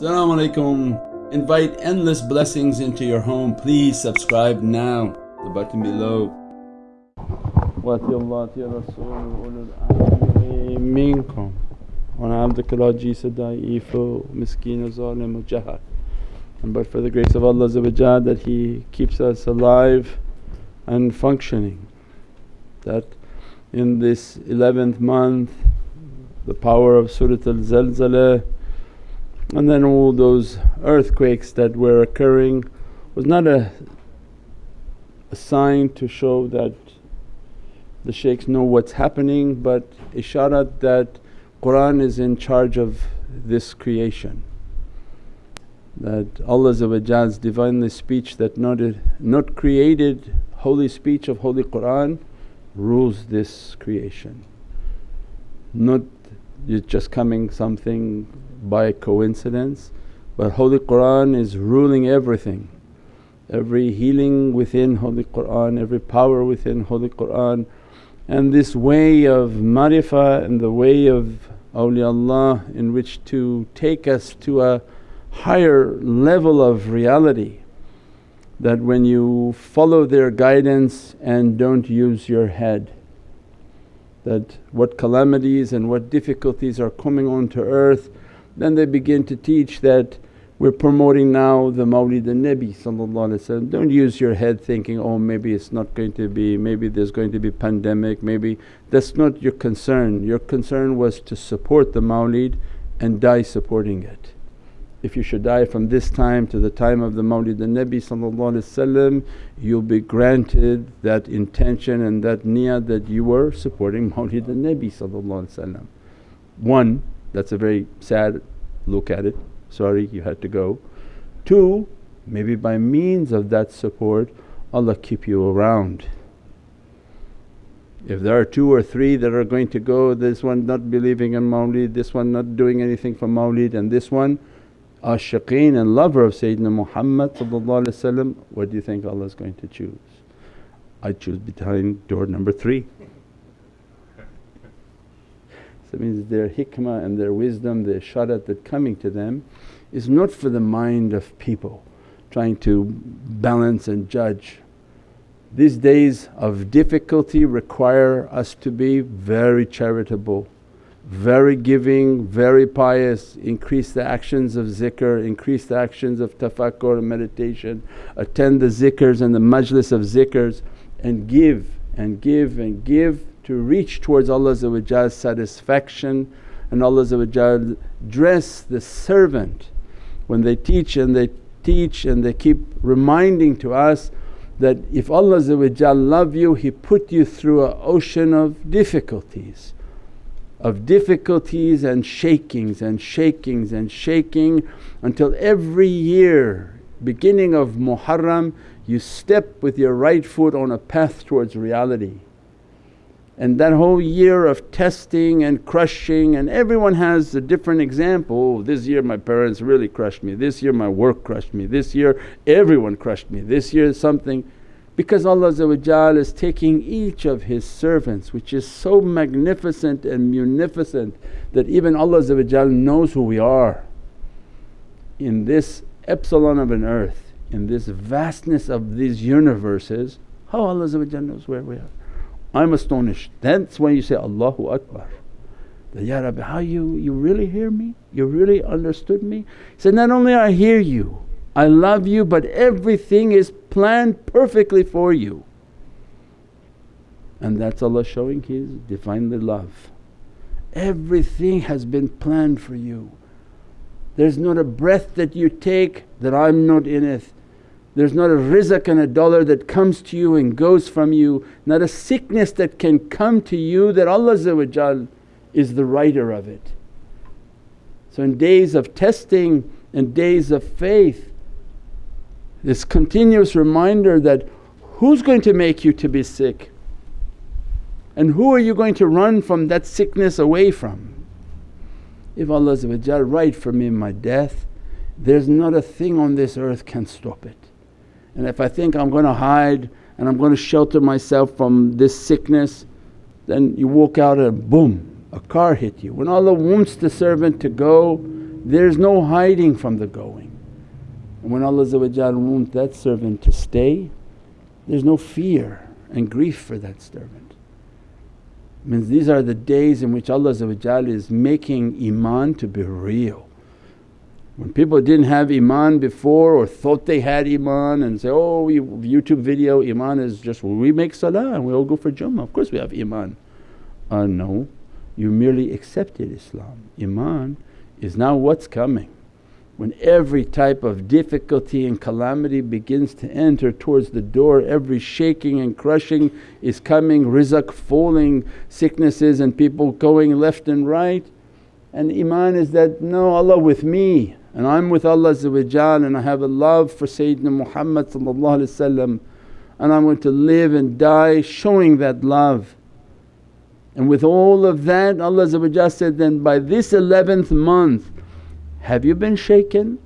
Assalamu alaikum. Invite endless blessings into your home. Please subscribe now, the button below. وأطيعوا الله وأطيعوا الرسول وأولي الأمر منكم وأنا عبدك العجيز الضعيف مسكين ظالم جهل and but for the grace of Allah that He keeps us alive and functioning. That in this 11th month the power of Surat al-Zalzala and then all those earthquakes that were occurring was not a, a sign to show that the shaykhs know what's happening but isharat that Qur'an is in charge of this creation. That Allah's Divinely speech that not, not created holy speech of Holy Qur'an rules this creation. Not it's just coming something by coincidence but Holy Qur'an is ruling everything. Every healing within Holy Qur'an, every power within Holy Qur'an and this way of marifah and the way of awliyaullah in which to take us to a higher level of reality that when you follow their guidance and don't use your head that what calamities and what difficulties are coming onto earth then they begin to teach that we're promoting now the Mawlid al-Nabi don't use your head thinking, oh maybe it's not going to be, maybe there's going to be pandemic, maybe that's not your concern. Your concern was to support the Mawlid and die supporting it. If you should die from this time to the time of the Mawlid al-Nabi you'll be granted that intention and that niyat that you were supporting Mawlid al-Nabi One, that's a very sad look at it sorry you had to go. Two, maybe by means of that support Allah keep you around. If there are two or three that are going to go, this one not believing in mawlid, this one not doing anything for mawlid and this one ashiqeen and lover of Sayyidina Muhammad what do you think Allah is going to choose? I choose behind door number three. So it means their hikmah and their wisdom, the isharat that coming to them is not for the mind of people trying to balance and judge. These days of difficulty require us to be very charitable, very giving, very pious, increase the actions of zikr, increase the actions of tafakkur and meditation, attend the zikrs and the majlis of zikrs and give and give and give to reach towards Allah's satisfaction and Allah dress the servant when they teach and they teach and they keep reminding to us that if Allah love you He put you through an ocean of difficulties of difficulties and shakings and shakings and shaking until every year beginning of Muharram you step with your right foot on a path towards reality and that whole year of testing and crushing and everyone has a different example, oh, this year my parents really crushed me, this year my work crushed me, this year everyone crushed me, this year something. Because Allah is taking each of His servants which is so magnificent and munificent that even Allah knows who we are. In this epsilon of an earth, in this vastness of these universes, how Allah knows where we are. I'm astonished. That's when you say, Allahu Akbar. That, Ya Rabbi, how you, you really hear me? You really understood me? He said, Not only I hear you, I love you, but everything is planned perfectly for you. And that's Allah showing His Divinely love. Everything has been planned for you. There's not a breath that you take that I'm not in it. There's not a rizq and a dollar that comes to you and goes from you, not a sickness that can come to you that Allah is the writer of it. So in days of testing and days of faith, this continuous reminder that who's going to make you to be sick and who are you going to run from that sickness away from? If Allah write for me my death, there's not a thing on this earth can stop it. And if I think I'm going to hide and I'm going to shelter myself from this sickness, then you walk out and boom, a car hit you. When Allah wants the servant to go, There's no hiding from the going. And when Allah wants that servant to stay, there's no fear and grief for that servant. Means these are the days in which Allah is making iman to be real. When people didn't have iman before or thought they had iman and say, oh YouTube video iman is just well, we make salah and we all go for Jummah, of course we have iman. Uh, no, you merely accepted Islam. Iman is now what's coming. When every type of difficulty and calamity begins to enter towards the door, every shaking and crushing is coming, rizq falling, sicknesses and people going left and right. And Iman is that, no Allah with me and I'm with Allah and I have a love for Sayyidina Muhammad and I'm going to live and die showing that love. And with all of that Allah said, then by this 11th month have you been shaken?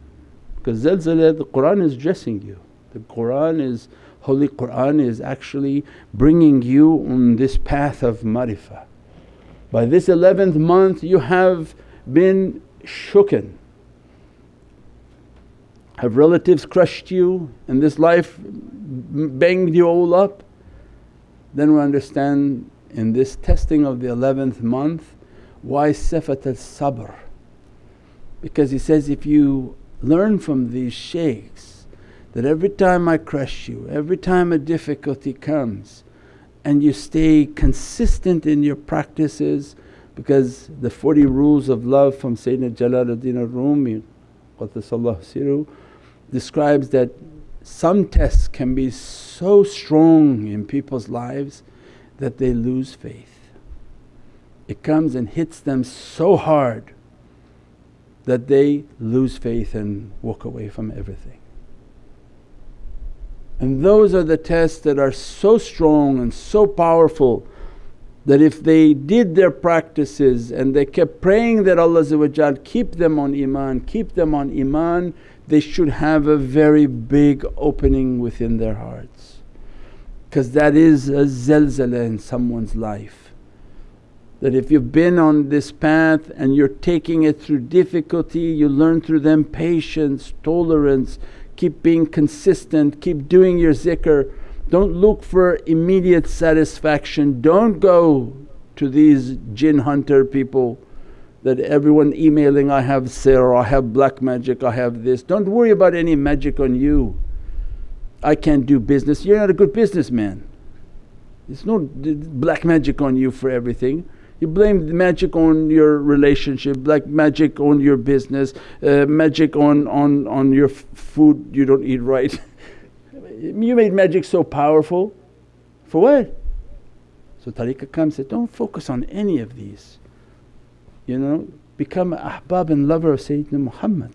Because zalzala the Qur'an is dressing you. The Qur'an is Holy Qur'an is actually bringing you on this path of marifah. By this 11th month you have been shooken. Have relatives crushed you and this life banged you all up? Then we understand in this testing of the 11th month why sifat al-sabr because he says, if you learn from these shaykhs that every time I crush you, every time a difficulty comes and you stay consistent in your practices because the 40 rules of love from Sayyidina Jalaluddin al-Rumi siru describes that some tests can be so strong in people's lives that they lose faith. It comes and hits them so hard that they lose faith and walk away from everything. And those are the tests that are so strong and so powerful that if they did their practices and they kept praying that Allah keep them on iman, keep them on iman, they should have a very big opening within their hearts. Because that is a zalzala in someone's life that if you've been on this path and you're taking it through difficulty, you learn through them patience, tolerance, keep being consistent, keep doing your zikr. Don't look for immediate satisfaction, don't go to these jinn hunter people that everyone emailing, I have sihr, I have black magic, I have this. Don't worry about any magic on you. I can't do business, you're not a good businessman. There's no black magic on you for everything. You blame magic on your relationship, like magic on your business, uh, magic on, on, on your food you don't eat right. you made magic so powerful, for what? So tariqah comes said, don't focus on any of these. You know, become an ahbab and lover of Sayyidina Muhammad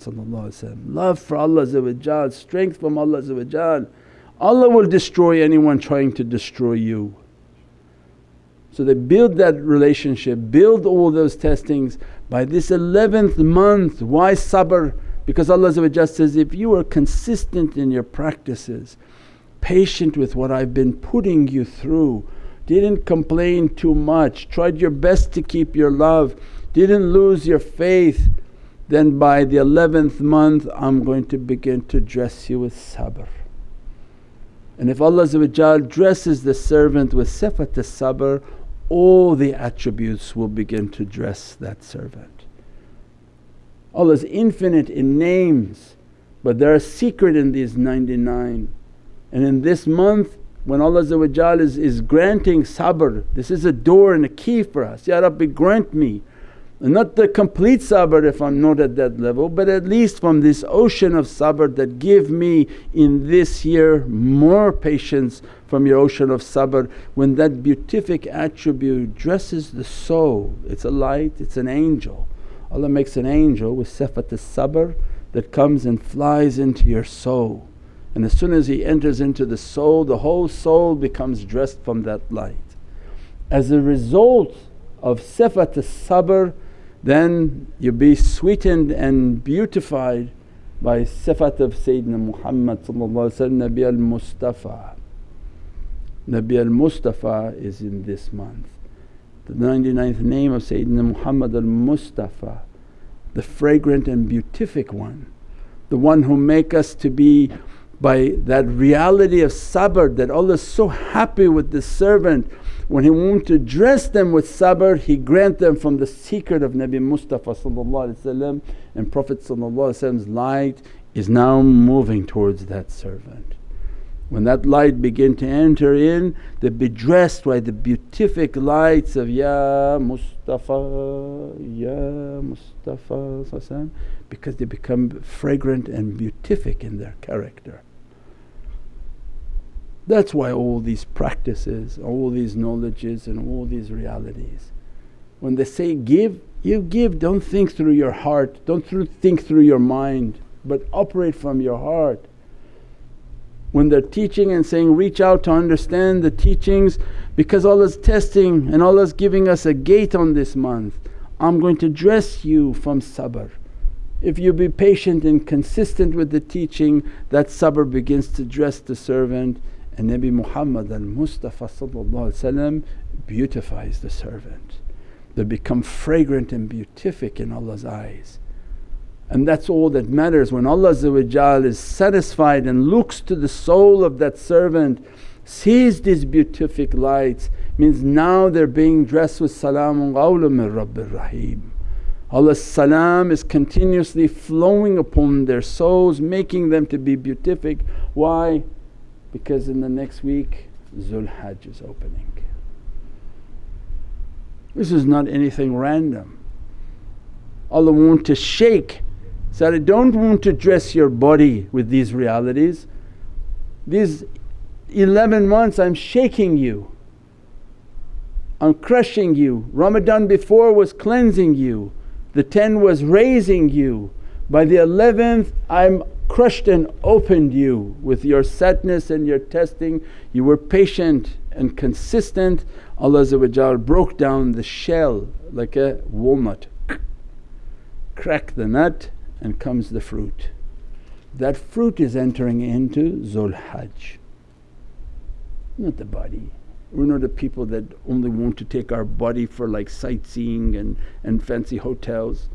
love for Allah strength from Allah Allah will destroy anyone trying to destroy you. So they build that relationship, build all those testings. By this 11th month, why sabr? Because Allah says, if you are consistent in your practices, patient with what I've been putting you through, didn't complain too much, tried your best to keep your love, didn't lose your faith, then by the 11th month I'm going to begin to dress you with sabr. And if Allah dresses the servant with sifat sabr all the attributes will begin to dress that servant. Allah is infinite in names but there are secret in these 99 and in this month when Allah is, is granting sabr, this is a door and a key for us, Ya Rabbi grant me not the complete sabr if I'm not at that level but at least from this ocean of sabr that give me in this year more patience from your ocean of sabr when that beatific attribute dresses the soul. It's a light, it's an angel. Allah makes an angel with sifat sabr that comes and flies into your soul and as soon as he enters into the soul the whole soul becomes dressed from that light. As a result of sifat sabr then you be sweetened and beautified by sifat of Sayyidina Muhammad Nabi al-Mustafa. Nabi al-Mustafa is in this month. The 99th name of Sayyidina Muhammad al-Mustafa the fragrant and beatific one, the one who make us to be by that reality of sabr that Allah is so happy with this servant when He want to dress them with sabr He grant them from the secret of Nabi Mustafa and Prophet's light is now moving towards that servant. When that light begin to enter in, they be dressed by the beatific lights of Ya Mustafa, Ya Mustafa because they become fragrant and beatific in their character. That's why all these practices, all these knowledges and all these realities. When they say give, you give, don't think through your heart, don't think through your mind but operate from your heart. When they're teaching and saying, reach out to understand the teachings because Allah's testing and Allah's giving us a gate on this month. I'm going to dress you from sabr. If you be patient and consistent with the teaching, that sabr begins to dress the servant and Nabi Muhammad al Mustafa beautifies the servant. They become fragrant and beatific in Allah's eyes. And that's all that matters when Allah is satisfied and looks to the soul of that servant, sees these beatific lights means now they're being dressed with salamun qawlan min Rabbir Rahim. Allah's salam is continuously flowing upon their souls making them to be beatific. Why? Because in the next week Zul Hajj is opening. This is not anything random. Allah want to shake so I don't want to dress your body with these realities. These 11 months I'm shaking you, I'm crushing you. Ramadan before was cleansing you, the 10 was raising you. By the 11th I'm crushed and opened you with your sadness and your testing. You were patient and consistent. Allah broke down the shell like a walnut, crack the nut and comes the fruit. That fruit is entering into Zul Hajj, not the body. We're not the people that only want to take our body for like sightseeing and, and fancy hotels.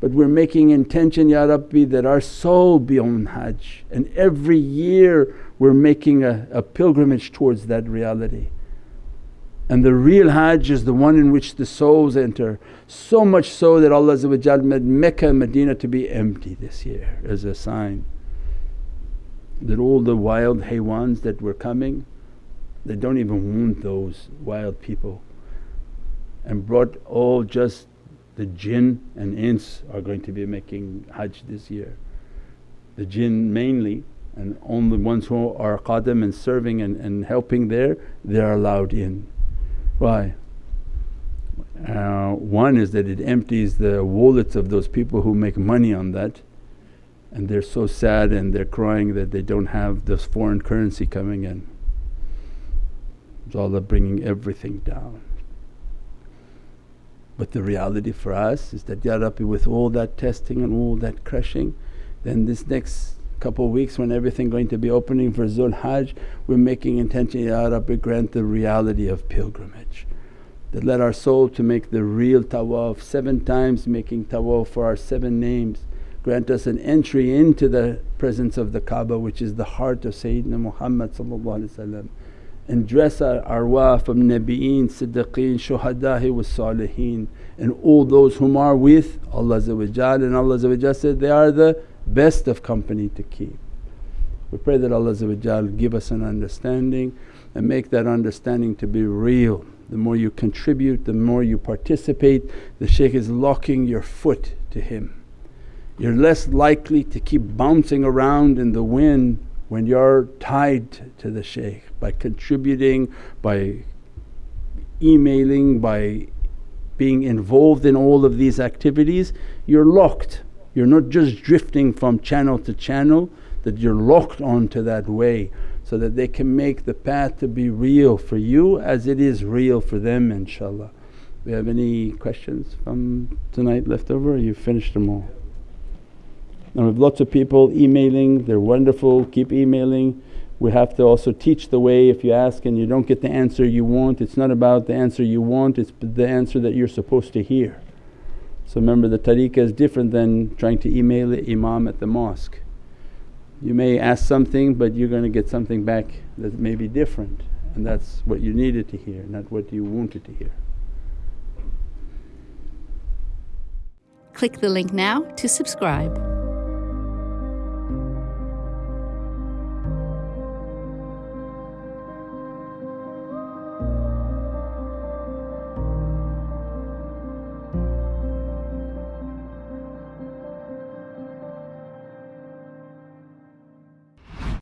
But we're making intention, Ya Rabbi, that our soul be on Hajj and every year we're making a, a pilgrimage towards that reality. And the real Hajj is the one in which the souls enter. So much so that Allah made Mecca and Medina to be empty this year as a sign that all the wild haywans that were coming, they don't even want those wild people and brought all just the jinn and ins are going to be making Hajj this year. The jinn mainly and only ones who are qadam and serving and, and helping there, they're allowed in. Why? Uh, one is that it empties the wallets of those people who make money on that and they're so sad and they're crying that they don't have this foreign currency coming in. It's Allah bringing everything down. But the reality for us is that, Ya Rabbi with all that testing and all that crushing then this next couple of weeks when everything going to be opening for Zul Hajj we're making intention, Ya Rabbi grant the reality of pilgrimage. That let our soul to make the real tawaf, seven times making tawaf for our seven names. Grant us an entry into the presence of the Kaaba which is the heart of Sayyidina Muhammad and dress our arwah from Nabi'een, Siddiqeen, Shuhada'i wa Saliheen and all those whom are with Allah and Allah said, they are the best of company to keep. We pray that Allah give us an understanding and make that understanding to be real. The more you contribute, the more you participate, the shaykh is locking your foot to him. You're less likely to keep bouncing around in the wind when you're tied to the shaykh by contributing, by emailing, by being involved in all of these activities, you're locked you're not just drifting from channel to channel, that you're locked onto that way so that they can make the path to be real for you as it is real for them inshaAllah. We have any questions from tonight left over you finished them all? Now we have lots of people emailing, they're wonderful, keep emailing. We have to also teach the way if you ask and you don't get the answer you want, it's not about the answer you want, it's the answer that you're supposed to hear. So remember the tariqah is different than trying to email the imam at the mosque. You may ask something but you're going to get something back that may be different and that's what you needed to hear, not what you wanted to hear. Click the link now to subscribe.